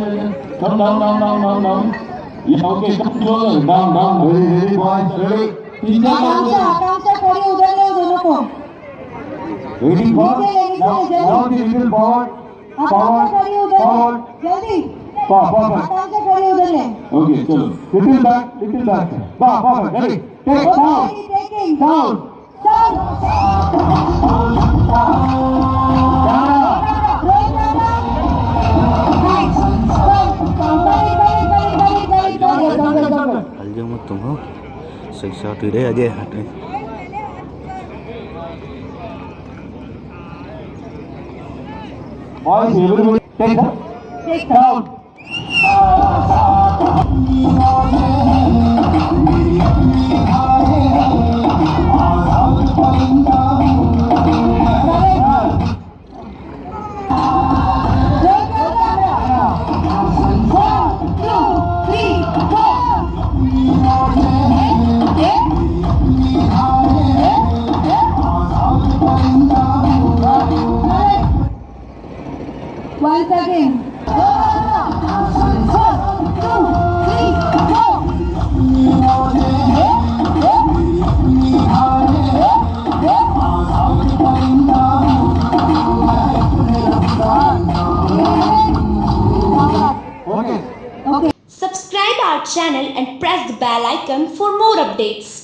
Come down, down, down, down, down. Yeah, okay, come closer. Down, down. Ready, ready, boys, ready. Teacher, आराम से आराम से पड़ी उधर ले दोनों को Ready, forward. Now, now the little forward. आराम से पड़ी Forward, उधर forward. ले जल्दी Forward, forward. आराम से पड़ी उधर ले Okay, चलो. Little back, little back. Forward, forward. Ready. Take down. Taking Down. panjang macam tu Sisa tidak aja hati Oh, you're take that? Take that. Subscribe our channel and press the bell icon for more updates.